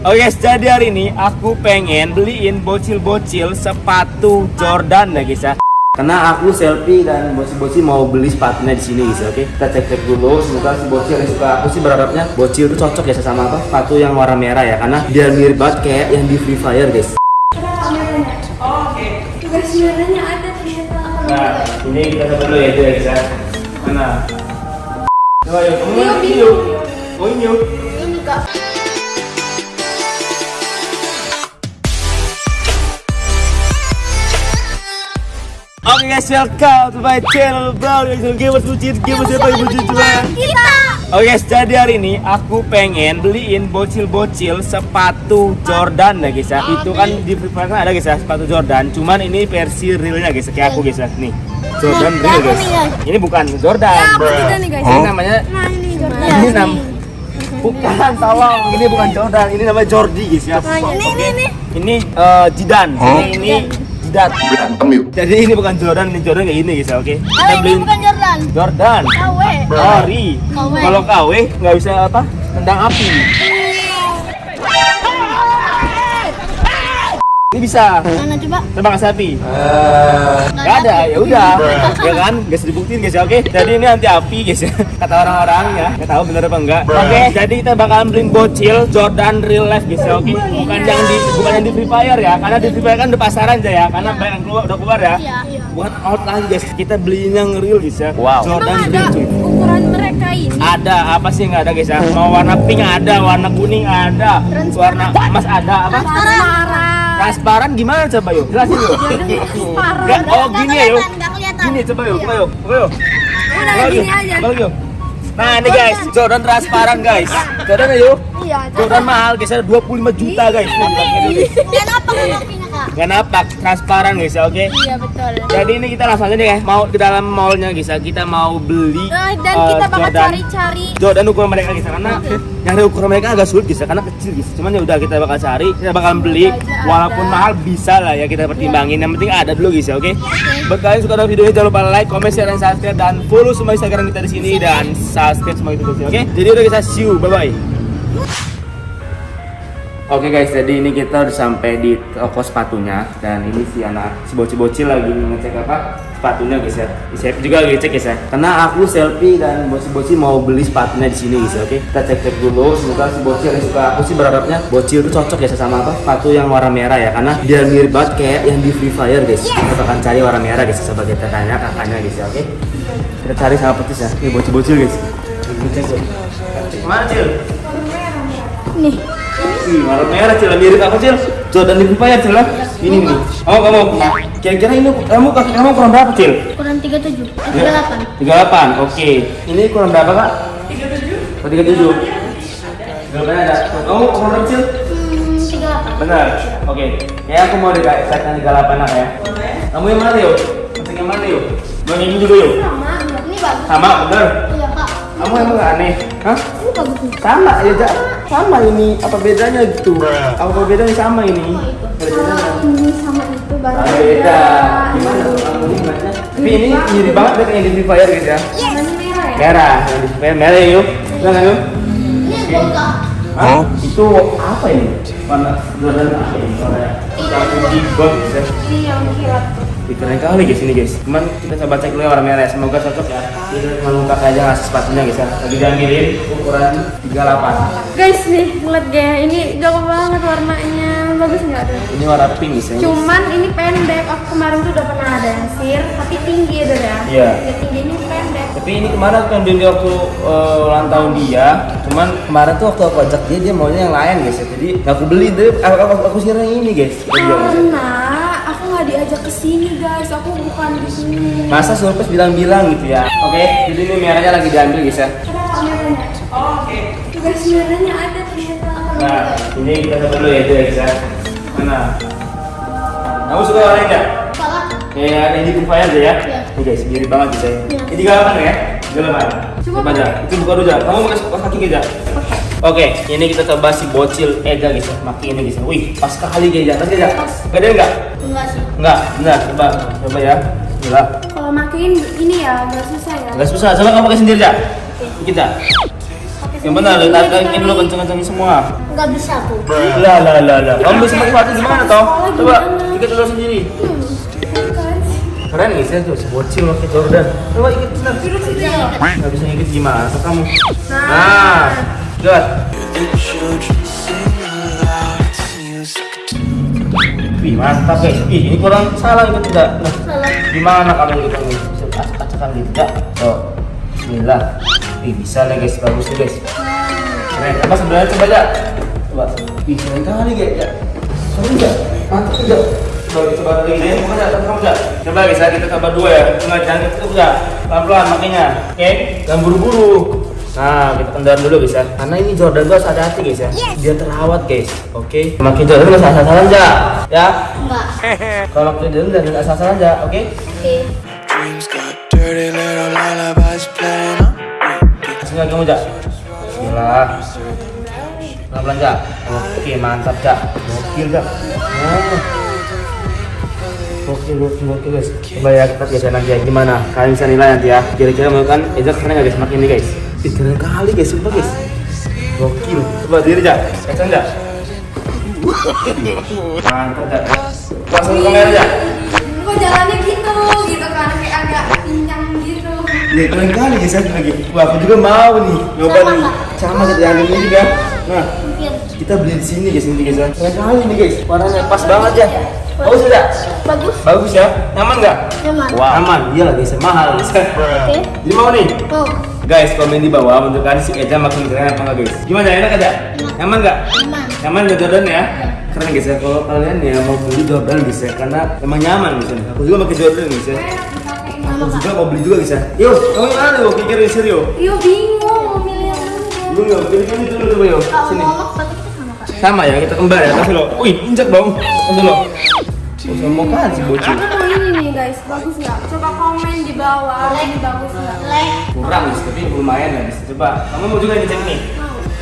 Oh yes, jadi hari ini aku pengen beliin bocil-bocil sepatu Jordan ya guys ya. Karena aku selfie dan bocil-bocil mau beli sepatunya di sini guys, ya, oke? Kita cek-cek dulu, semoga si bocil yang suka. Aku sih berharapnya bocil itu cocok ya sama apa? Sepatu yang warna merah ya, karena dia mirip banget kayak yang di Free Fire guys. Tugas merahnya ada. Nah, ini kita coba dulu ya itu ya guys ya. Mana? Coba yuk, Yuk, ini yuk. Oh ini yuk. Ini kak. Oke guys, welcome to my channel bro. Gamers bucin, gamers yang bucin coba? Kita. Oke guys, jadi hari ini aku pengen beliin bocil-bocil sepatu Jordan ya guys ya. Itu kan di Free Fire kan ada guys ya sepatu Jordan. Cuman ini versi realnya guys, kayak aku guys ya. Nih, Jordan Nah, real guys. Ini bukan Jordan. Ya, guys. Ini namanya Nah ini Jordan. ini nam bukan tolong ini bukan Jordan ini namanya Jordi guys ya Nah, ini, ini, ini. ini eh, Jidan ini ini Jidat berantem yuk jadi ini bukan Jordan ini Jordan kayak gini guys oke? Oh, kita ini beliin bukan Jordan. Jordan. KW. KW. kalau KW nggak bisa apa? Tendang api ini bisa Mana coba? tembak sapi Gak ada, ya udah, ya kan, guys dibuktiin guys ya, oke. Jadi ini anti api guys ya, kata orang-orang ya, nggak tahu bener apa enggak. Oke, jadi kita bakalan beliin bocil Jordan real life guys ya, oke. Bukan yang di, bukan yang di Free Fire ya, karena di Free Fire kan udah pasaran aja ya, karena banyak yang keluar, udah keluar ya. Iya. Buat out lagi guys, kita beliin yang real guys ya. Wow. Jordan Emang ada real cuy. ukuran mereka ini? Ada apa sih yang nggak ada guys ya? Mau warna pink ada, warna kuning ada, warna emas ada, apa? Transparan. Transparan gimana coba yuk? Jelasin yuk. Transparan. Oh gini ya yuk. Gini coba yuk, coba yuk, coba yuk. Udah gini aja. yuk. Nah ini guys, Jordan transparan guys. Jordan yuk. Iya. Jordan mahal guys, ada 25 juta guys. Dan apa kopinya kak? Gak napak, transparan guys ya, oke. Iya betul. Jadi ini kita langsung aja guys, mau ke dalam mallnya guys ya. Kita mau beli Nah, dan eh, kita bakal Jordan. cari-cari. Jordan ukuran mereka guys ya, karena nyari ukuran mereka agak sulit guys karena kecil guys. Cuman ya udah kita bakal cari, kita bakal beli aja walaupun ada. mahal bisa lah ya kita pertimbangin. Yang penting ada dulu guys ya, oke. Buat kalian suka dengan video ini jangan lupa like, comment, share, dan subscribe dan follow semua Instagram kita di sini dan subscribe semua itu guys, oke. Jadi udah kita see you, bye bye. Oke guys, jadi ini kita udah sampai di toko sepatunya dan ini si anak si bocil-bocil lagi ngecek apa sepatunya guys ya. Di saya juga lagi cek guys ya. Karena aku selfie dan bocil-bocil mau beli sepatunya di sini guys ya. Oke, kita cek-cek dulu. Semoga si bocil yang suka. Aku sih berharapnya bocil itu cocok ya sama apa sepatu yang warna merah ya. Karena dia mirip banget kayak yang di Free Fire guys. Kita akan cari warna merah guys. Coba kita tanya kakaknya guys ya. Oke, kita cari sama petis ya. Ini bocil-bocil guys. Cek dulu. Mana cil? Nih. Ih, warna merah cil, mirip apa cil? Jordan di Fire cil lah. Ini nih. Oh kamu, kira-kira ini kamu kaki kamu kurang berapa cil? Ukuran 37. Ya. 38. 38, oke. Ini kurang berapa kak? 37. Oh 37. Berapa ada? Kamu kurang berapa cil? Hmm, 38. Benar. Oke. Ya aku mau dikatakan 38 lah ya. Kamu yang mana yuk? Masuk yang mana yuk? Mau yang ini juga yuk? Sama. Ini bagus. Sama, benar. Iya. Kamu emang gak aneh? Hah? Ini bagus nih. Sama ya, Ja. Sama ini. Apa bedanya gitu? Apa bedanya sama ini? Ada bedanya. Ini sama itu baru Ah, beda. Gimana kamu? Tapi ini mirip banget dengan yang di Free Fire gitu ya. Warnanya merah ya? Merah, Fire merah yuk. Jangan yuk. Hah? Itu apa ini? Warna Jordan apa ini? Warna yang gitu ya. Ini yang kilat tuh. Ih, Keren kali guys ini guys. Cuman kita coba cek dulu ya warna merah ya. Semoga cocok ya. Ini luka aja ngasih sepatunya guys ya. Lagi diambilin ukuran 38. Guys nih, lihat gaya ini cakep banget warnanya. Bagus nggak tuh? Ini warna pink guys ya. Cuman ini pendek. Aku kemarin tuh udah pernah ada yang sir, tapi tinggi ya ya. Iya. Ya, tinggi ini pendek. Tapi ini kemarin aku ambil waktu eh, ulang tahun dia. Cuman kemarin tuh waktu aku ajak dia dia maunya yang lain guys ya. Jadi aku beli deh. Aku aku, aku sirnya yang ini guys. Karena aku nggak diajak ke sini guys. Aku bukan di sini. Masa surprise bilang-bilang gitu ya. Oke, jadi ini merahnya lagi diambil guys ya. Ada kameranya. Oh, oke. Tugas merahnya ada ternyata. Nah, ini kita coba dulu ya itu ya guys ya. Mana? Kamu suka warna ini nggak? Salah. Kayak ada di aja ya. Iya. Ini guys, mirip banget guys ya. Iya. Ini tiga delapan ya? Tiga delapan. Coba aja. Itu buka dulu aja. Kamu pakai kaki aja. Oke, ini kita coba si bocil Ega guys ya. Maki ini guys. ya. Wih, pas sekali guys ya. Pas aja. Beda enggak? Enggak sih. Enggak, benar. Coba, coba ya. Gila. Kalau makin ini ya nggak susah ya. Enggak susah. Coba kamu pakai sendiri aja. Kita. Pakai Gimana? Lagi dulu kenceng-kenceng semua. Nggak bisa aku. Lah lah lah lah. Kamu bisa pakai sepatu gimana toh? Coba ikat dulu sendiri. Keren guys ya tuh, sebocil pakai Jordan. Coba ikat benar. Nggak bisa ikat gimana? Kamu. Nah, good. Wih mantap guys. Ih ini kurang salah itu tidak. Nah, Salah. gimana kalau gitu nih? Bisa acak-acakan gitu tidak? Tuh. Bismillah. Ih bisa nih guys, bagus nih guys. Keren. Apa sebenarnya coba aja. Coba. Ih keren kali guys ya. Seru enggak? Mantap enggak? Coba coba lagi deh, coba aja, kamu aja. Coba guys, ya, kita coba dua ya. Enggak jangan itu enggak. Pelan-pelan makanya. Oke? Jangan buru-buru. Nah, kita kendaraan dulu guys ya. Karena ini Jordan tuh harus hati-hati guys ya. Dia terawat guys. Oke. Makin Jordan nggak asal-asalan aja. Ya. Enggak. Kalau makin Jordan jangan asal-asalan aja. Oke. Oke. Sini lagi kamu Jak. Bismillah. Pelan-pelan Jak. Oke, mantap Jak. Gokil Jak. Oh. Gokil, gokil, gokil guys. Coba ya kita biasa nanti ya gimana. Kalian bisa nilai nanti ya. Kira-kira mau kan Eza keren nggak guys makin ini guys. Keren kali guys, sumpah guys. Gokil. Coba diri Jak. Kacang Jak. Mantap Jak. Langsung ke kamera Jak. Kok jalannya gitu, gitu kan kayak agak pincang gitu. Ya keren kali guys ya lagi. Wah, aku juga mau nih nyoba Sama, nih. Sama kita yang ini juga. Nah, kita beli di sini guys ini guys. Keren kali nih guys. Warnanya pas banget ya. Bagus tidak? Bagus. Bagus ya. Nyaman nggak? Nyaman. Wah, aman. Iya lah guys, mahal guys. Oke. Jadi mau nih. Oh, Guys, komen di bawah menurut kalian si Eja makin keren apa enggak guys? Gimana enak aja? Nyaman nggak? nyaman. Nyaman nggak Jordan ya? Keren guys ya kalau kalian ya mau beli Jordan guys ya karena emang nyaman guys ya. Aku juga pakai Jordan guys ya. Aku juga mau beli juga guys ya. Yo, kamu gimana yo? Pikirin serius. Yo bingung mau milih yang mana. Belum yo, pilih pilih dulu coba yo. Sini. mau. Sama ya, kita kembar ya. Kasih lo. Wih, injak dong. Kasih lo. Oh, sombong kan si bocil. Aku mau ini nih guys, bagus nggak? Coba komen di bawah, ini bagus nggak? Like. Kurang guys, tapi lumayan ya guys. Coba, kamu mau juga ngecek nih?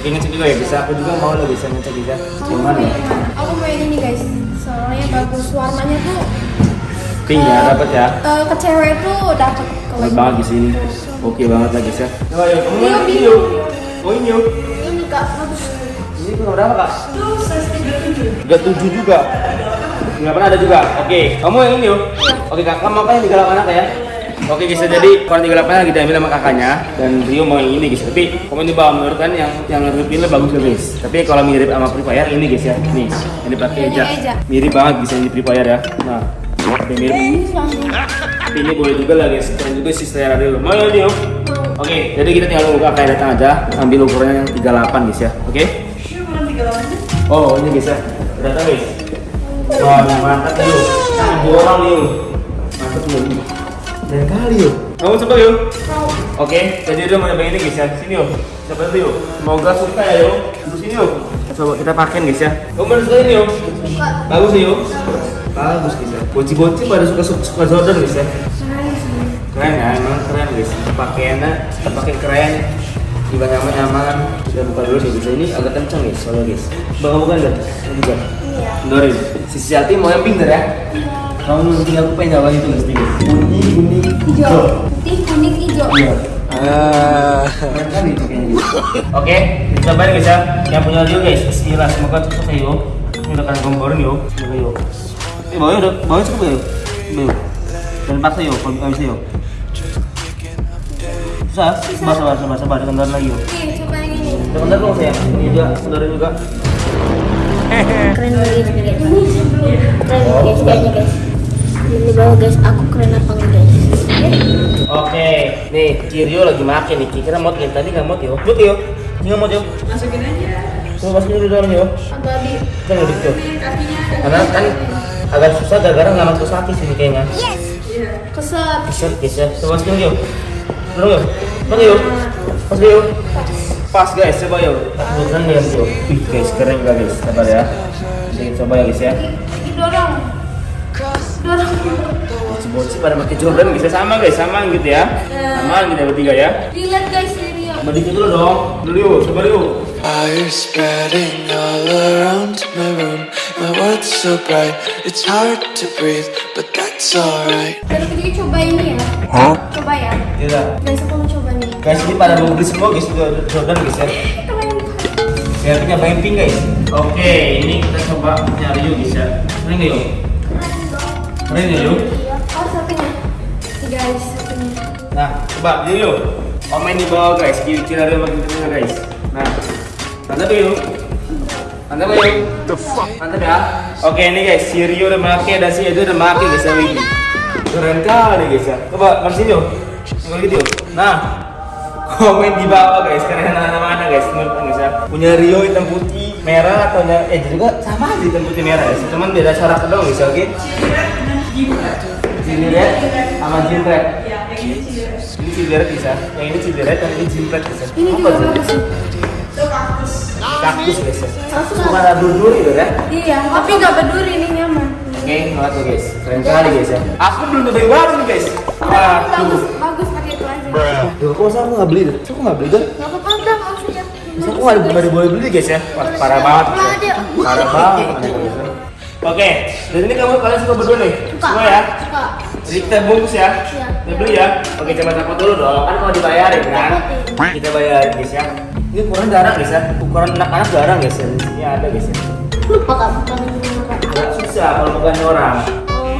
Ngecek juga ya bisa. Aku juga mau lo bisa ngecek juga. Gimana ya? Aku mau ini guys, soalnya bagus warnanya tuh. Pink ya, dapat ya. eh, ke cewek tuh dapat Bagus banget di sini. Oke banget lah guys ya. Coba yuk, kamu Iya, mau ini. Mau ini yuk. Ini kak bagus. Ini kurang berapa kak? Tuh size 37. Tiga tujuh juga. Nggak pernah ada juga. Oke, kamu yang ini yuk. Oke kak, kamu apa yang tiga delapan ya? Oke guys, jadi warna tiga delapan lagi diambil sama kakaknya dan Rio mau yang ini guys. Tapi komen di bawah menurut kan yang yang pilih bagus gak guys. Tapi kalau mirip sama Free Fire ini guys ya. Nih, ini pakai Ini Eja. Eja. Mirip banget guys yang di Free Fire ya. Nah, oke mirip. Ini ini boleh juga lah guys. Keren juga sih selera Rio. Mau yang ini yuk. Oke, jadi kita tinggal nunggu kakak datang aja ambil ukurannya yang 38 guys ya. Oke? Oh, ini guys ya. Datang guys. Wah, mantap yuk. Dua orang yuk. Mantap yuk. Dan kali yuk. Kamu coba yuk. Oke, jadi udah mau nyobain ini guys ya. Sini yuk. Coba dulu yuk. Semoga suka ya yuk. Terus sini yuk. Coba kita pakai guys ya. Kamu bener suka ini yuk. Bagus nih yuk. Bagus guys ya. Bocil-bocil pada suka suka Jordan guys ya. Keren ya, emang keren guys. Pakaiannya, kita pakai keren. Juga nyaman nyaman. Kita buka dulu sih guys. Ini agak kencang guys, soalnya guys. Bang bukan kan? Ini juga. Dorin. Si Siati mau yang pink ya? Kamu nanti aku pengen nyawa itu guys. Kuning, kuning, Hijau. Putih, kuning, hijau. Iya. Ah. Keren kali itu kayaknya, guys. Oke, kita balik guys ya. Yang punya Rio guys, Bismillah. Semoga sukses ya yuk. Ini udah kasih komporin yuk. Semoga yuk. Eh, bawahnya udah, bawahnya cukup ya yuk. Dan paksa yuk, kalau nggak bisa yuk. Susah, sabar, sabar, sabar, sabar. Dengar lagi yuk. Oke, coba yang ini. Dengar dong sayang. Ini juga, dengerin juga. Keren banget ini guys. Keren guys, kayaknya guys. Di bawah guys, aku keren apa enggak guys? Oke, nih Kirio lagi makan nih. Kira mau yang tadi nggak mau yuk. Mut yuk. Nggak mau yuk. masukin aja Coba masukin dulu dalam yuk. Agak di Kan Karena kan agak susah gara-gara nggak masuk kaki sini kayaknya. iya keset. Bisa, bisa. Coba masukin yuk. Dulu yuk. Mana yuk? Pas yuk. Pas guys, coba yuk. Bukan ya yuk. Wih guys, keren gak guys? Sabar ya. Jadi coba ya guys ya. Dorong. Dorong. Bocil pada pakai Jordan guys, sama guys, sama gitu ya. Sama gitu ya bertiga ya. Dilihat guys ini ya. Coba dikit dulu dong. Dulu yuk, coba yuk. Fire spreading all around my room. My world's so bright, it's hard to breathe, but that's alright. Dari ketiga coba ini ya. Hah? Coba ya. Iya. Guys, aku mau coba nih. Guys, ini pada mau beli semua guys Jor- Jordan guys ya. Saya punya pink guys. Oke, ini kita coba nyari yuk guys ya. Keren nggak yuk? Keren nggak yuk? Oh, satunya. Guys, satunya. Nah, coba yuk yuk. Komen di bawah guys, kira-kira ada makin keren guys. Nah, mantap yuk. Mantap yuk. Mantap ya. Oke, ini guys, si Rio udah make dan si Edo udah make guys ya ini. Keren kali guys ya. Coba kasih yuk. Coba gitu yuk. Nah, komen di bawah guys, keren mana-mana guys, menurut guys ya. Punya Rio hitam putih merah atau nya- eh juga sama aja hitam putih merah ya. Cuman beda corak doang guys, oke? Ciliret sama jimpret. Ini ciliret bisa, yang ini ciliret, yang ini jimpret bisa. Ini Apa sih. Kaktus guys ya. Kaktus. Bukan ada duri gitu ya. Iya, tapi nggak berduri ini nyaman. Oke, ngeliat tuh guys, keren sekali guys ya. Aku belum coba yang baru nih guys. Waduh. Bagus pakai itu aja. Duh, kok masa aku nggak beli? Kok aku nggak beli kan? Nggak apa-apa, udah langsung aja. Masa aku nggak boleh beli guys ya? Wah, parah banget. Parah banget. Oke, dan ini kamu kalian suka berdua nih? Suka. Semua ya? Suka. Jadi kita bungkus ya? Iya. Kita beli ya? Oke, coba takut dulu dong. Kan kalau dibayarin kan? Kita bayarin guys ya. Ini ukuran jarang guys ya. Ukuran anak-anak jarang guys ya. Di sini ada guys ya. Lupa kak. Agak susah kalau bukan orang.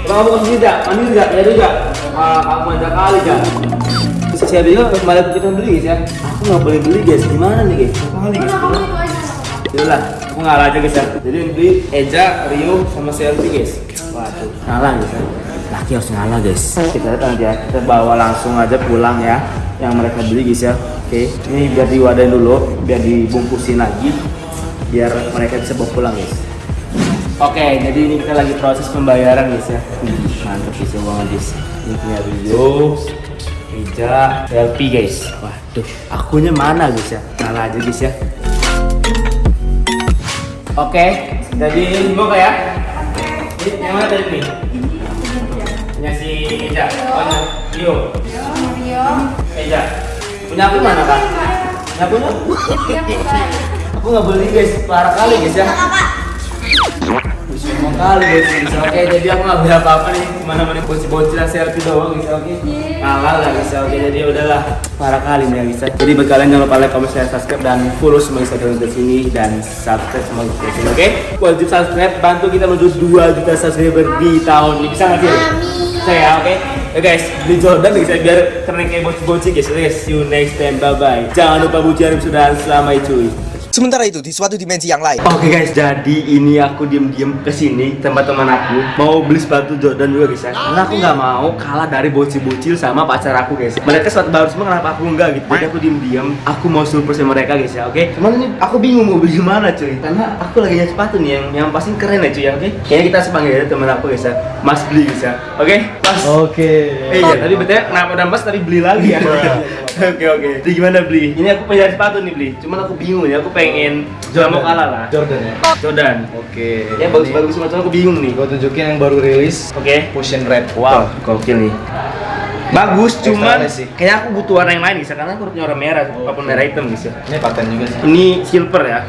Kamu ke sini tidak? Mandiri tidak? Ya juga. Ah, kamu manja kali kan? Terus si Abigail kembali ke kita beli guys ya. Aku nggak boleh beli guys. Gimana nih guys? Kali guys. Aja. Aku ngalah aja guys ya. Jadi beli Eja, Rio, sama Selfie guys. Waduh, ngalah guys ya. Laki harus ngalah guys. Kita lihat nanti ya, kita bawa langsung aja pulang ya. Yang mereka beli guys ya. Oke, ini biar diwadain dulu, biar dibungkusin lagi, biar mereka bisa bawa pulang guys. Oke, jadi ini kita lagi proses pembayaran guys ya. Mantap guys ya banget guys. Ini punya Rio, Eja, Selfie guys. Waduh, akunya mana guys ya? Ngalah aja guys ya. Oke, jadi dibuka ya. Ini yang mana tadi nih? Punya si Eja. Oh, ini Rio. Mario. Eja. Punya aku mana kak? Punya aku. Aku nggak beli guys, parah kali guys ya. Semua kali guys, guys. Oke, jadi aku nggak beli apa-apa nih. Mana mana bocil-bocil selfie doang guys. Oke. Ngalah lah guys. Oke, jadi udahlah. Parah kali nih guys. Jadi buat kalian jangan lupa like, comment, share, subscribe dan follow semua Instagram di sini dan subscribe semua di sini. Oke. Wajib subscribe, bantu kita menuju 2 juta subscriber di tahun ini. Bisa nggak sih? Bisa ya, oke. Ya guys, beli Jordan guys, biar keren kayak bocil-bocil guys. Oke guys, see you next time. Bye bye. Jangan lupa puji Arif sudah selamat cuy. Sementara itu di suatu dimensi yang lain. Oke guys, jadi ini aku diem-diem ke sini tempat teman aku mau beli sepatu Jordan juga guys ya. Karena aku nggak mau kalah dari bocil-bocil sama pacar aku guys. Mereka sepatu baru semua kenapa aku enggak gitu. Jadi aku diem-diem, aku mau surprise mereka guys ya. Oke. Cuman ini aku bingung mau beli mana cuy. Karena aku lagi nyari sepatu nih yang yang pasti keren ya cuy ya. Oke. Kayaknya kita sepanggil aja teman aku guys ya. Mas beli guys ya. Oke. Mas. Oke. Eh, iya, tadi betulnya kenapa udah mas tadi beli lagi ya? Oke oke. Jadi gimana beli? Ini aku punya sepatu nih beli. Cuman aku bingung nih. Aku pengen nggak mau kalah lah. Jordan ya. Jordan. Oke. Ya bagus-bagus. Cuman aku bingung nih. Gue tunjukin yang baru rilis. Oke. Fusion Red. Wow, gokil nih. Bagus, cuman kayaknya aku butuh warna yang lain ya, karena aku punya warna merah, apa pun merah hitam guys ya. Ini paten juga sih. Ini silver ya.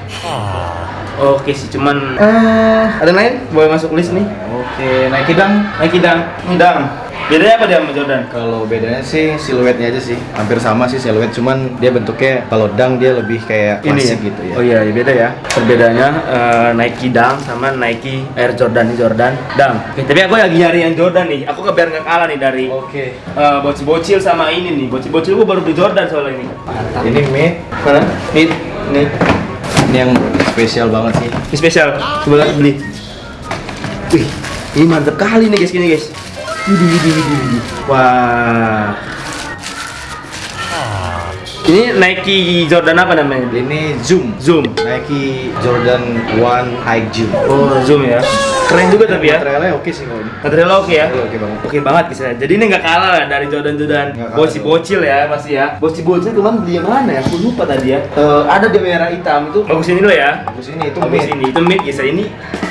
Oke sih, cuman eh ada lain? Boleh masuk list nih. Oke, Nike Dunk. Nike Dunk, Dunk. Bedanya apa dia sama Jordan? Kalau bedanya sih siluetnya aja sih. Hampir sama sih siluet, cuman dia bentuknya kalau Dunk dia lebih kayak klasik gitu ya. Oh iya, iya, beda ya. Perbedaannya eh, Nike Dunk sama Nike Air Jordan ini Jordan Dunk. Oke, tapi aku lagi nyari yang Jordan nih. Aku ke biar nggak kalah nih dari Oke. eh, bocil-bocil sama ini nih. Bocil-bocil gua baru beli Jordan soalnya ini. Ini mid. Mana? Nih, nih. Ini yang spesial banget sih. Ini spesial. Coba lihat beli. Wih, ini mantep kali nih guys, gini guys. Widih, widih, widih. Wah. Ini Nike Jordan apa namanya? Ini Zoom. Zoom. Nike Jordan One High Zoom. Oh, Zoom ya. Keren juga tapi ya. Materialnya oke sih kalau ini. Materialnya oke ya. Oke banget. Oke banget ya. Jadi ini nggak kalah lah dari Jordan Jordan Nggak kalah bocil-bocil ya pasti ya. Bocil-bocil cuman beli yang mana ya? Aku lupa tadi ya. Eh, ada di merah hitam itu bagus ini loh ya. Bagus ini itu Bagus ini. Itu mid ya. Ini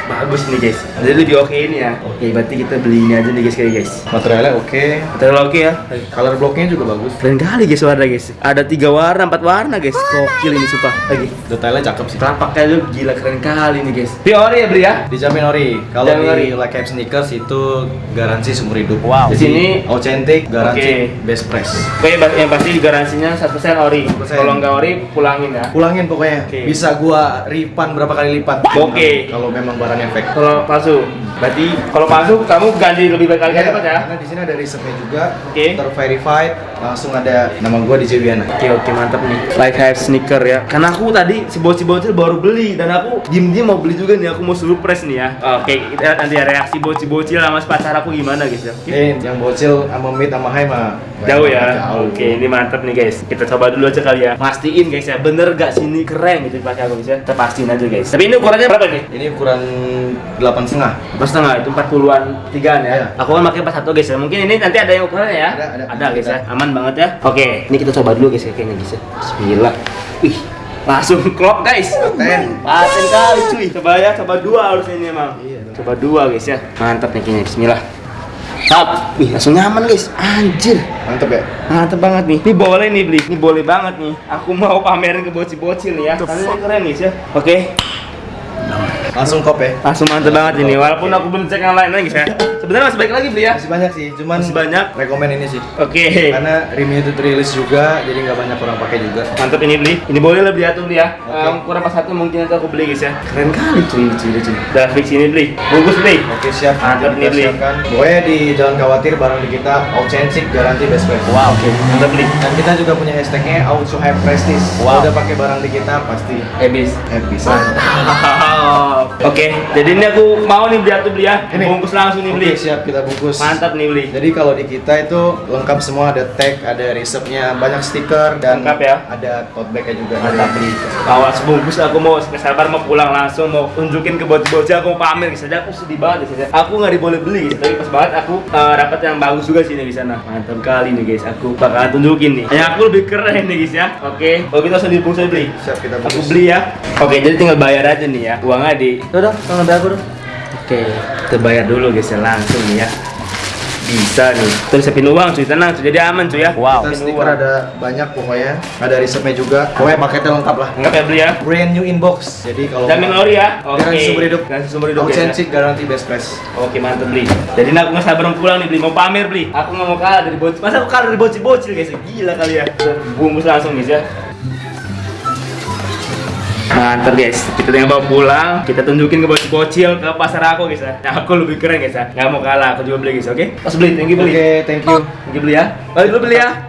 bagus nih guys. Jadi lebih oke ini ya. Oke, berarti kita beli ini aja nih guys kayak guys. Materialnya oke, Terlalu oke ya. color blocknya juga bagus. Keren kali guys warna guys. Ada tiga warna, empat warna guys. Gokil ini sumpah. Lagi. Detailnya cakep sih. Telapaknya lu gila keren kali nih guys. Di ori ya beli ya. Dijamin ori. Kalau Dijamin ori. di Like Cap Sneakers itu garansi seumur hidup. Wow. Di sini authentic, garansi Oke. best price. Oke, ba- yang pasti garansinya 100% ori. 100%. Kalau nggak ori, pulangin ya. Pulangin pokoknya. Oke. Bisa gua refund berapa kali lipat. Oke. Kalau memang fake. Kalau palsu, berarti kalau palsu kamu ganti lebih baik kali Iya, ya. Karena di sini ada risetnya juga, Oke. terverified, langsung ada nama gua di Jewiana. Oke oke mantap nih. Like hype sneaker ya. Karena aku tadi si bocil-bocil baru beli dan aku diem-diem mau beli juga nih. Aku mau surprise nih ya. Oke kita lihat nanti ya reaksi bocil-bocil sama pacar aku gimana guys ya. Oke. Eh, yang bocil sama mid sama high mah Jauh ya. Oke, ini mantap nih guys. Kita coba dulu aja kali ya. Pastiin guys ya, bener gak sini keren gitu pakai aku guys ya. Kita pastiin aja guys. Tapi ini ukurannya berapa nih? Ini ukuran delapan setengah. Empat setengah itu 40-an tigaan ya. Iya. Aku kan pakai 41 guys ya. Mungkin ini nanti ada yang ukurannya ya. Ada, ada. guys ya. Aman banget ya. Oke, ini kita coba dulu guys ya kayaknya guys ya. Bismillah. Wih, langsung klop guys. Paten. Paten kali cuy. Coba ya, coba dua harusnya ini emang. Iya. Coba dua guys ya. Mantap nih kayaknya. Bismillah. Tap. Wih, langsung nyaman guys. Anjir. Mantep ya? Mantep banget nih. Ini boleh nih beli. Ini boleh banget nih. Aku mau pamerin ke bocil-bocil ya. Karena keren guys ya. Oke. Langsung kop ya. Langsung mantep banget ini. Walaupun aku belum cek yang lain lagi ya. Sebenarnya masih baik lagi beli ya. Masih banyak sih, cuman Masih banyak. rekomen ini sih. Oke. Karena limited release juga, jadi nggak banyak orang pakai juga. Mantap ini beli. Ini boleh lah beli ya tuh beli ya. Oke. Um, kurang pas satu mungkin nanti aku beli guys ya. Keren kali cuy, cuy, cuy. Udah fix ini beli. Bungkus beli. Oke siap, Mantap Kita nih, Bli. siapkan. Pokoknya di jangan khawatir barang di kita authentic garansi best price. Wow, oke. Mantap beli. Dan kita juga punya hashtagnya Auto Hype Prestige. Wow. Udah pakai barang di kita pasti Habis. happy. Oke, jadi ini aku mau nih beli atuh beli ya. Ini. Bungkus langsung nih beli. Oke siap kita bungkus. Mantap nih beli. Jadi kalau di kita itu lengkap semua ada tag, ada resepnya, banyak stiker dan Lengkap ya? ada tote bag-nya juga. Mantap beli. Bawa sebungkus aku mau nggak sabar mau pulang langsung mau tunjukin ke bocil-bocil aku mau pamer aja aku sedih banget guys aku nggak diboleh beli guys tapi pas banget aku uh, dapat yang bagus juga sih nih di sana mantap kali nih guys aku bakalan tunjukin nih yang aku lebih keren nih guys ya oke kalau kita dibungkus aja beli Siap kita aku bungkus. beli ya oke jadi tinggal bayar aja nih ya uangnya di dong tolong bayar aku dong oke kita bayar dulu guys ya langsung nih ya bisa nih terus siapin uang cuy tenang cuy jadi aman cuy ya wow Kita stiker ada banyak pokoknya, ada resepnya juga. Pokoknya paketnya lengkap lah. Enggak ya beli ya Brand new inbox. Jadi kalau Jamin ori ya? Oke. Garansi seumur hidup. Garansi seumur hidup, ya? Authentic garansi best price. Oke mantep beli. Jadi ini aku nggak sabar mau pulang nih beli, mau pamer beli. Aku nggak mau kalah dari bocil. Masa aku kalah dari bocil-bocil guys? Gila kali ya. Bungkus langsung guys ya. Mantap guys, kita tinggal bawa pulang, kita tunjukin ke bocil-bocil ke pasar aku guys ya. Nah, aku lebih keren guys ya. Nggak mau kalah, aku juga beli guys, oke? Pas beli, thank you Oke, beli. thank you. Thank you beli ya. Balik dulu beli ya.